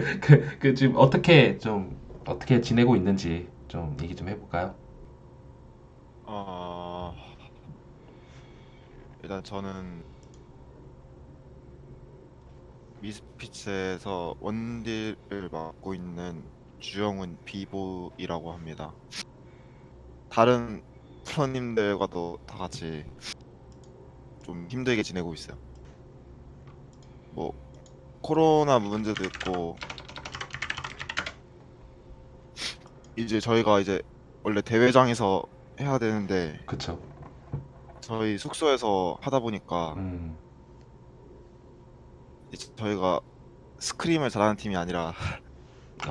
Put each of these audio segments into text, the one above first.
그, 그, 그 지금 어떻게 좀 어떻게 지내고 있는지 좀 얘기 좀 해볼까요? 어, 일단 저는 미스피츠에서 원딜을 맡고 있는 주영훈 비보이라고 합니다. 다른 프로님들과도 다 같이 좀 힘들게 지내고 있어요. 뭐 코로나 문제도 있고 이제 저희가 이제 원래 대회장에서 해야 되는데 그쵸? 저희 숙소에서 하다 보니까 음, 이제 저희가 스크림을 잘하는 팀이 아니라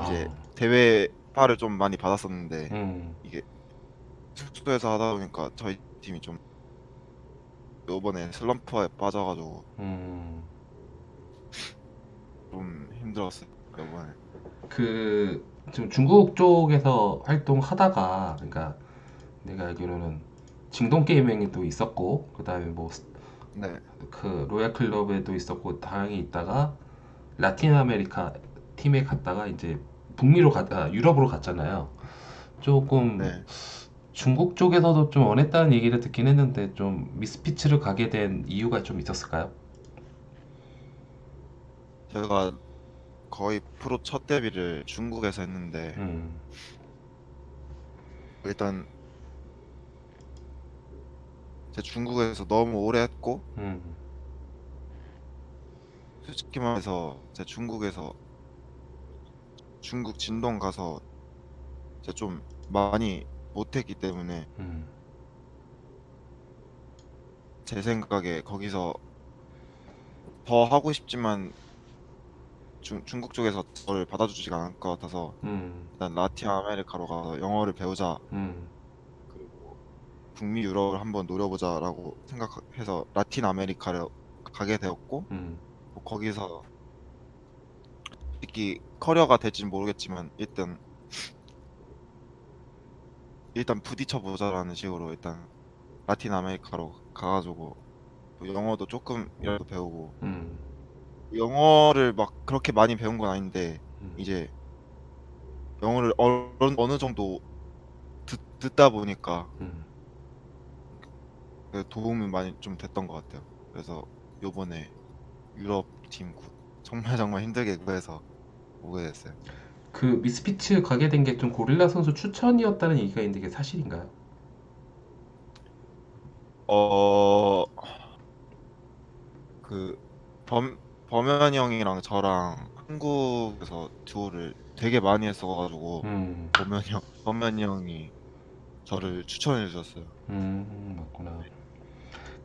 이제 아, 대회 파를 좀 많이 받았었는데 음, 이게 숙소에서 하다 보니까 저희 팀이 좀 이번에 슬럼프에 빠져가지고 음. 좀 힘들었어요 이번에 그 지금 중국 쪽에서 활동하다가 그러니까 내가 알기로는 징동 게이밍에도 있었고 그다음에 뭐네그 로얄 클럽에도 있었고 다양히 있다가 라틴 아메리카 팀에 갔다가 이제 북미로 가, 아, 유럽으로 갔잖아요. 조금 네. 중국 쪽에서도 좀 원했다는 얘기를 듣긴 했는데 좀 미스피치를 가게 된 이유가 좀 있었을까요? 제가 거의 프로 첫 데뷔를 중국에서 했는데 음, 일단 제 중국에서 너무 오래 했고 음, 솔직히 말해서 제 중국에서 중국 진동 가서 이제 좀 많이 못했기 때문에 음, 제 생각에 거기서 더 하고 싶지만 중, 중국 쪽에서 저를 받아주지가 않을 것 같아서 음, 일단 라틴 아메리카로 가서 영어를 배우자. 음, 그리고 북미 유럽을 한번 노려보자라고 생각해서 라틴 아메리카를 가게 되었고 음, 뭐 거기서 특히 커리어가 될지는 모르겠지만 일단 일단 부딪혀 보자라는 식으로 일단 라틴 아메리카로 가가지고 또 영어도 조금이라도 배우고 음, 영어를 막 그렇게 많이 배운 건 아닌데 음. 이제 영어를 어느, 어느 정도 듣, 듣다 보니까 음. 그 도움이 많이 좀 됐던 것 같아요. 그래서 요번에 유럽 팀 구- 정말 정말 힘들게 구해서 오게 됐어요. 그 미스피치 가게 된 게 좀 고릴라 선수 추천이었다는 얘기가 있는데 이게 사실인가요? 어, 그 범, 범현 형이랑 저랑 한국에서 듀오를 되게 많이 했어가지고 음, 범현 형, 범현 형이 저를 추천해 주셨어요. 음, 맞구나.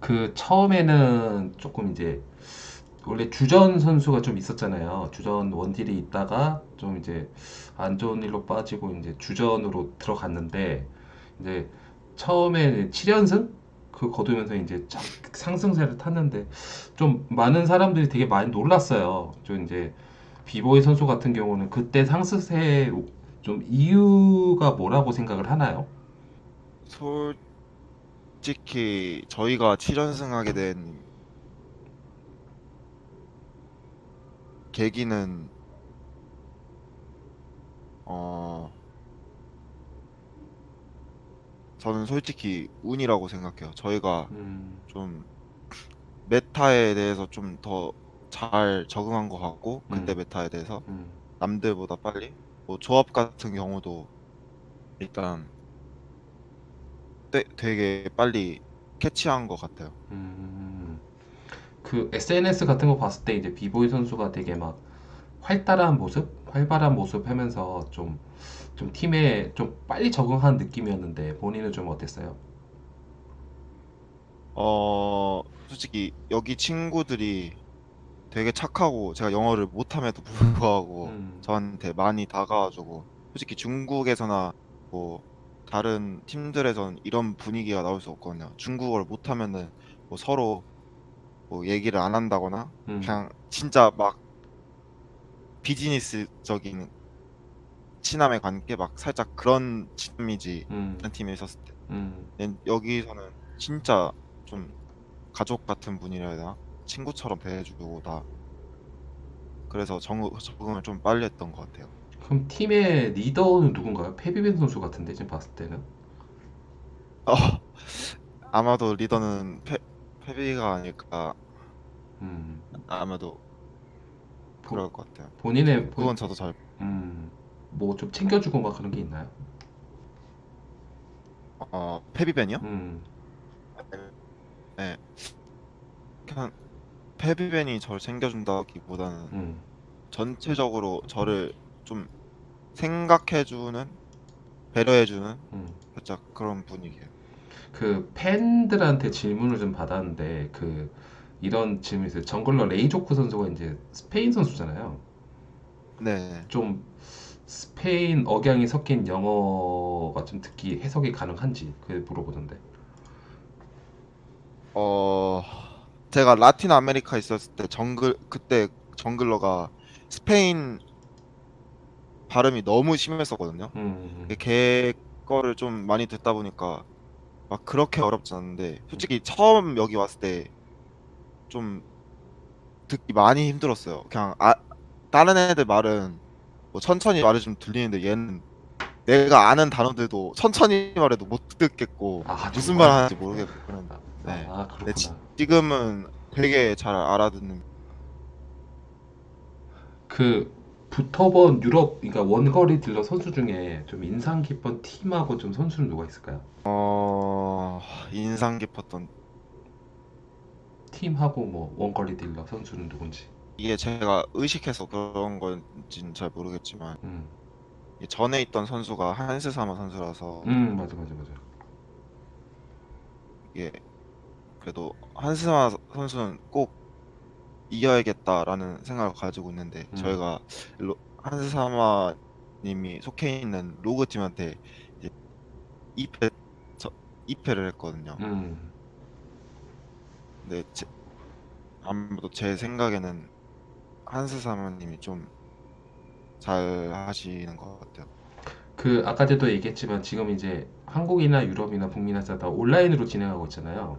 그 처음에는 조금 이제 원래 주전 선수가 좀 있었잖아요. 주전 원딜이 있다가 좀 이제 안 좋은 일로 빠지고 이제 주전으로 들어갔는데 이제 처음에 7연승 그 거두면서 이제 쫙 상승세를 탔는데 좀 많은 사람들이 되게 많이 놀랐어요. 좀 이제 비보이 선수 같은 경우는 그때 상승세 좀 이유가 뭐라고 생각을 하나요? 솔직히 저희가 7연승하게 된 계기는 어, 저는 솔직히 운이라고 생각해요. 저희가 음, 좀 메타에 대해서 좀 더 잘 적응한 것 같고 그때 음, 메타에 대해서 음, 남들보다 빨리 뭐 조합 같은 경우도 일단 되- 되게 빨리 캐치한 것 같아요. 음. 그 SNS 같은 거 봤을 때 이제 비보이 선수가 되게 막 활달한 모습, 활발한 모습 하면서 좀, 좀 팀에 좀 빨리 적응한 느낌이었는데 본인은 좀 어땠어요? 어, 솔직히 여기 친구들이 되게 착하고 제가 영어를 못함에도 불구하고 음, 저한테 많이 다가와주고 솔직히 중국에서나 뭐 다른 팀들에선 이런 분위기가 나올 수 없거든요. 중국어를 못하면은 뭐 서로 뭐 얘기를 안 한다거나 음, 그냥 진짜 막 비즈니스적인 친함의 관계 막 살짝 그런 친미지 음, 한 팀에 있었을 때 음, 근데 여기서는 진짜 좀 가족 같은 분이라 해야 되나 친구처럼 대해주고 다 그래서 정, 적응을 좀 빨리 했던 것 같아요. 그럼 팀의 리더는 누군가요? 페비벤 선수 같은데 지금 봤을 때는. 어, 아마도 리더는 페, 페비가 아닐까 음, 아마도 보- 그럴 것 같아요. 본인의 본- 그건 저도 잘 음, 뭐 좀 챙겨주고 막 그런 게 있나요? 어, 페비벤이요? 음, 그냥 페비벤이 저를 챙겨준다기보다는 음, 전체적으로 저를 좀 생각해주는 배려해주는 음. 살짝 그런 분위기예요. 그 팬들한테 질문을 좀 받았는데 그 이런 질문이 있어요. jungler 레이조크 선수가 이제 스페인 선수잖아요. 네. 좀 스페인 억양이 섞인 영어가 좀 듣기 해석이 가능한지 그 물어보던데. 어, 제가 라틴 아메리카 있었을 때 정글 그때 jungler가 스페인 발음이 너무 심했었거든요. 음, 걔 거를 좀 많이 듣다 보니까 막 그렇게 어렵지 않은데 솔직히 처음 여기 왔을 때 좀 듣기 많이 힘들었어요. 그냥 아 다른 애들 말은 뭐 천천히 말해주면 들리는데 얘는 내가 아는 단어들도 천천히 말해도 못 듣겠고 아, 무슨? 말 하는지 모르겠고 그런 아, 네. 아, 근데 지. 지금은 되게 잘 알아듣는 그 붙어본 유럽, 그러니까 원거리 딜러 선수 중에 좀 인상 깊은 팀하고 좀 선수는 누가 있을까요? 어 인상 깊었던 팀하고 뭐 원거리 딜러 선수는 누군지. 이게 제가 의식해서 그런 건지는 잘 모르겠지만 음, 이 전에 있던 선수가 한스사마 선수라서 음, 맞아, 맞아, 맞아. 이게 그래도 한스사마 선수는 꼭 이겨야겠다라는 생각을 가지고 있는데 음. 저희가 로- 한스사마 님이 속해 있는 로그 팀한테 이제 2패 저 2패를 했거든요. 음, 근데 제, 아무래도 제 생각에는 한스사마님이 좀 잘 하시는 것 같아요. 그 아까 전에도 얘기했지만 지금 이제 한국이나 유럽이나 북미나 다 온라인으로 진행하고 있잖아요.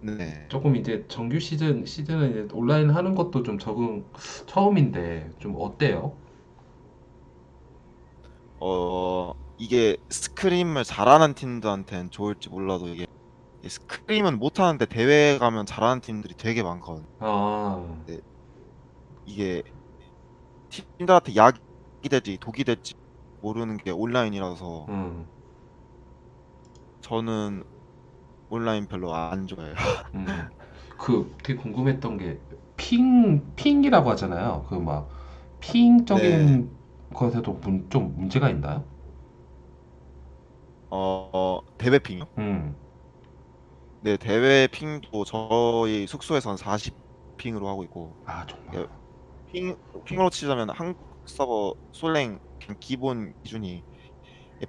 네. 조금 이제 정규 시즌 시즌은 이제 온라인 하는 것도 좀 적응 처음인데 좀 어때요? 어 이게 스크림을 잘하는 팀들한테는 좋을지 몰라도 이게 이 스크림은 못하는데 대회 가면 잘하는 팀들이 되게 많거든요. 아, 이게 팀들한테 약이 될지 독이 될지 모르는 게 온라인이라서 음, 저는 온라인 별로 안 좋아해요. 음. 그 되게 궁금했던 게 핑, 핑이라고 하잖아요. 그 막 핑적인 것에도 문, 좀 문제가 있나요? 어, 어, 대회 핑요? 음, 네, 대회 핑도 저희 숙소에선 40 핑으로 하고 있고 아 정말. 핑, 핑으로 치자면 한국 서버 솔랭 기본 기준이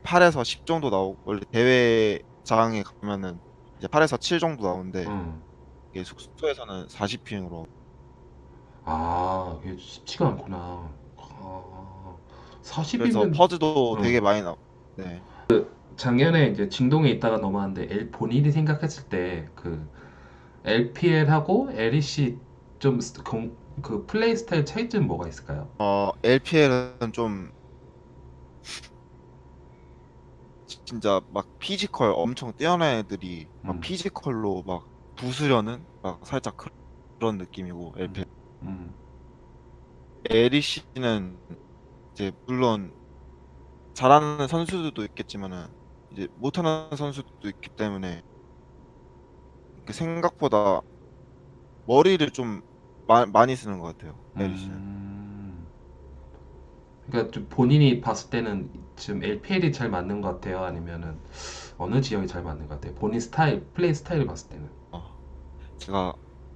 8에서 10 정도 나오고 원래 대회장에 가면은 이제 8에서 7 정도 나오는데 음. 이게 숙소에서는 40 핑으로 아, 이게 쉽지가 않구나. 아, 그래서 스크림하면 pause도 음. 되게 많이 나오. 네. 작년에 이제 중동에 있다가 넘어왔는데 L 본인이 생각했을 때 그 LPL하고 LEC 좀 그 플레이 스타일 차이점 뭐가 있을까요? 어, LPL은 좀 진짜 막 physical 엄청 뛰어난 애들이 막 음. physical로 막 부수려는 막 살짝 그- 그런 느낌이고 LPL 음, LEC는 이제 물론 잘하는 선수들도 있겠지만은 이제 못하는 선수들도 있기 때문에 그 생각보다 머리를 좀 마- 많이 쓰는 것 같아요. LEC는. 음. 그러니까 좀 본인이 봤을 때는 지금 LPL이 잘 맞는 것 같아요? 아니면은 어느 지역이 잘 맞는 것 같아요? 본인 스타일, 플레이 스타일을 봤을 때는. 제가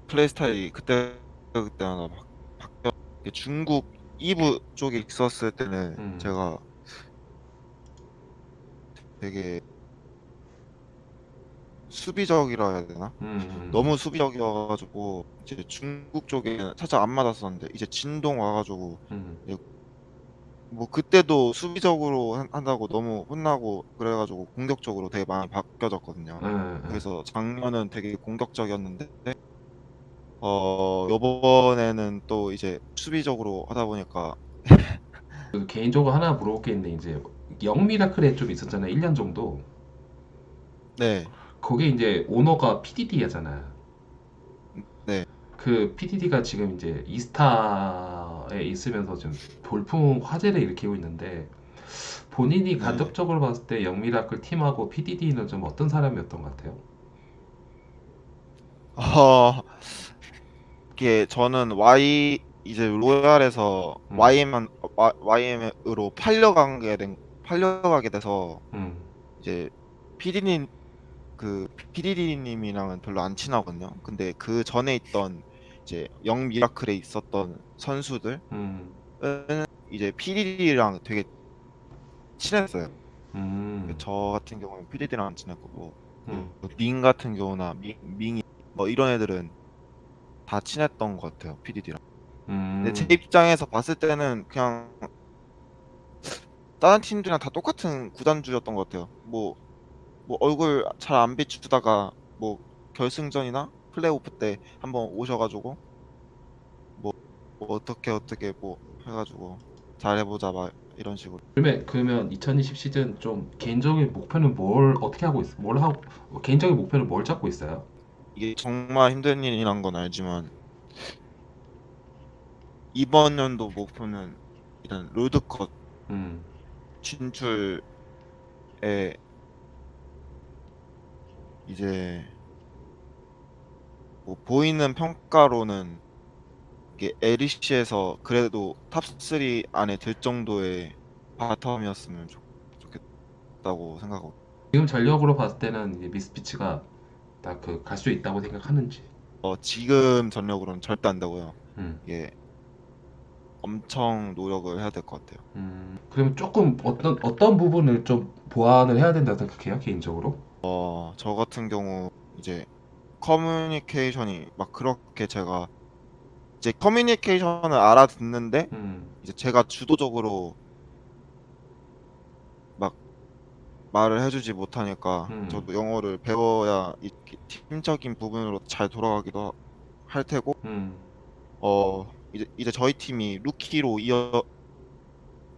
플레이 스타일이 그때 그때마다 막 바뀌어 중국 2부 쪽에 있었을 때는 음. 제가 되게 수비적이라 해야 되나? 음, 너무 수비적이어가지고 이제 중국 쪽에 살짝 안 맞았었는데 이제 진동 와가지고 음, 뭐 그때도 수비적으로 한- 한다고 너무 혼나고 그래가지고 공격적으로 되게 많이 바뀌어졌거든요. 예, 예. 그래서 작년은 되게 공격적이었는데 어 요번에는 또 이제 수비적으로 하다 보니까 그 개인적으로 하나 물어볼 게 있는데 이제 영미라클에 좀 있었잖아요. 1년 정도. 네, 거기 이제 오너가 PDD잖아요. 네, 그 PDD가 지금 이제 이스타에 있으면서 좀 돌풍 화제를 일으키고 있는데 본인이 네. 간접적으로 봤을 때 영미라클 팀하고 PDD는 좀 어떤 사람이었던 것 같아요? 어 이게 저는 Y 이제 로얄에서 음. YM YM으로 팔려가게 된 팔려가게 돼서 음, 이제 PD님 그 PD님이랑은 별로 안 친하거든요. 근데 그 전에 있던 이제 영 미라클에 있었던 선수들은 음, 이제 PD랑 되게 친했어요. 음, 저 같은 경우는 PD랑 안 친했고 뭐, 음, 민 같은 경우나 민, 민이 뭐 이런 애들은 다 친했던 것 같아요. PD랑. 음, 근데 제 입장에서 봤을 때는 그냥 다른 팀들이랑 다 똑같은 구단주였던 것 같아요. 뭐, 뭐 얼굴 잘 안 비추다가 뭐 결승전이나 플레이오프 때 한번 오셔가지고 뭐, 뭐 어떻게 어떻게 뭐 해가지고 잘 해보자 막 이런 식으로. 그러면 그러면 2020 시즌 좀 개인적인 목표는 뭘 어떻게 하고 있어? 뭘 하고 개인적인 목표는 뭘 잡고 있어요? 이게 정말 힘든 일이란 건 알지만 이번 연도 목표는 일단 롤드컵 음, 진출에 이제 뭐 보이는 평가로는 이게 LEC에서 그래도 top 3 안에 들 정도의 bottom이었으면 좋, 좋겠다고 생각하고 지금 전력으로 봤을 때는 이제 미스피츠가 딱 그 갈 수 있다고 생각하는지. 어, 지금 전력으로는 절대 안 되고요. 음, 이게 엄청 노력을 해야 될 것 같아요. 음, 그러면 조금 어떤 어떤 부분을 좀 보완을 해야 된다고 생각해요, 개인적으로? 어, 저 같은 경우 이제 커뮤니케이션이 막 그렇게 제가 이제 커뮤니케이션을 알아듣는데 음, 이제 제가 주도적으로 막 말을 해주지 못하니까 음. 저도 영어를 배워야 이 팀적인 부분으로 잘 돌아가기도 할 테고 음, 어 이제 이제 저희 팀이 루키로 이어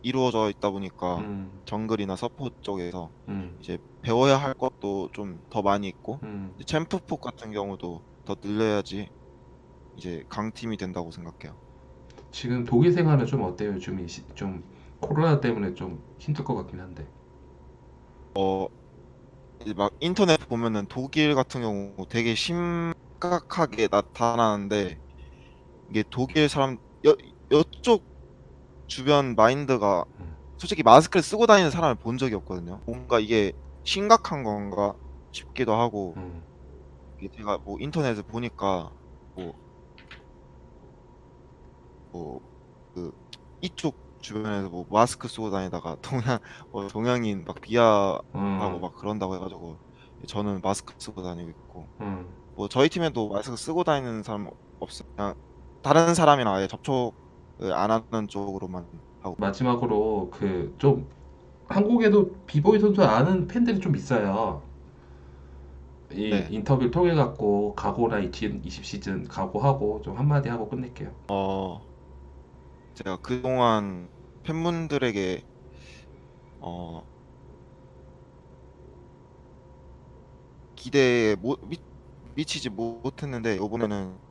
이루어져 있다 보니까 음, 정글이나 support 쪽에서 음, 이제 배워야 할 것도 좀 더 많이 있고 음. 이제 챔프폭 같은 경우도 더 늘려야지 이제 강팀이 된다고 생각해요. 지금 독일 생활은 좀 어때요? 요즘 이 시- 좀 코로나 때문에 좀 힘들 것 같긴 한데. 어 이제 막 인터넷 보면은 독일 같은 경우 되게 심각하게 나타나는데 이게 독일 사람 여 여쪽 주변 마인드가 음. 솔직히 마스크를 쓰고 다니는 사람을 본 적이 없거든요. 뭔가 이게 심각한 건가 싶기도 하고 음, 이게 제가 뭐 인터넷을 보니까 뭐뭐그 이쪽 주변에서 뭐 마스크 쓰고 다니다가 동양 뭐 동양인 막 비하하고 음, 막 그런다고 해가지고 저는 마스크 쓰고 다니고 있고 음. 뭐 저희 팀에도 마스크 쓰고 다니는 사람 없어요. 그냥 다른 사람이랑 아예 접촉 을안 하는 쪽으로만 하고 마지막으로 그 좀 한국에도 비보이 선수 아는 팬들이 좀 있어요. 이 네. 인터뷰를 통해 갖고 각오나 2020 시즌 각오하고 좀 한마디 하고 끝낼게요. 어 제가 그동안 팬분들에게 어 기대에 못 미, 미치지 못했는데 이번에는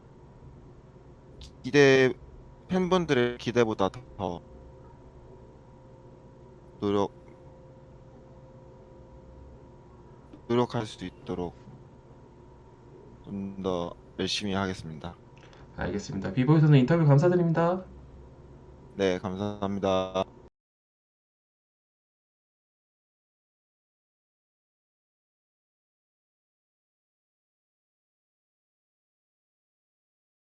기대 팬분들의 기대보다 더 노력 노력할 수 있도록 좀 더 열심히 하겠습니다. 알겠습니다. 비보이 선수 인터뷰 감사드립니다. 네, 감사합니다.